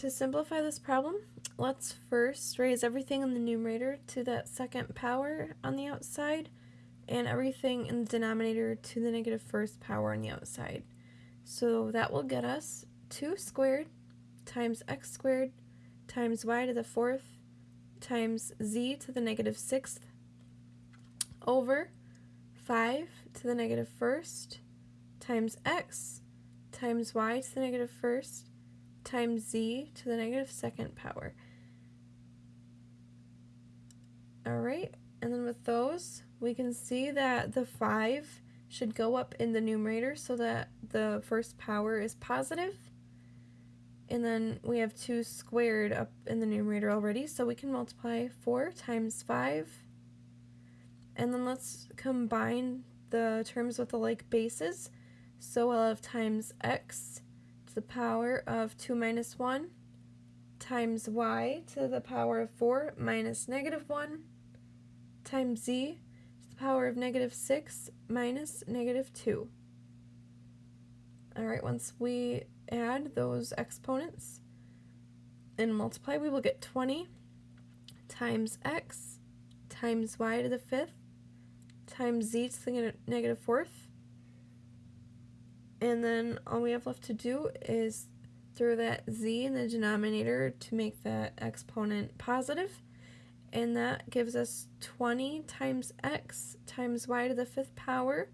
to simplify this problem, let's first raise everything in the numerator to that second power on the outside and everything in the denominator to the negative first power on the outside. So that will get us 2 squared times x squared times y to the fourth times z to the negative sixth over 5 to the negative first times x times y to the negative first times z to the negative second power. Alright, and then with those, we can see that the 5 should go up in the numerator so that the first power is positive. And then we have 2 squared up in the numerator already, so we can multiply 4 times 5. And then let's combine the terms with the like bases. So we'll have times x the power of 2 minus 1 times y to the power of 4 minus negative 1 times z to the power of negative 6 minus negative 2. Alright, once we add those exponents and multiply, we will get 20 times x times y to the fifth times z to the negative fourth. And then all we have left to do is throw that z in the denominator to make that exponent positive and that gives us 20 times x times y to the fifth power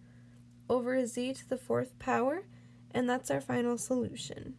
over z to the fourth power, and that's our final solution.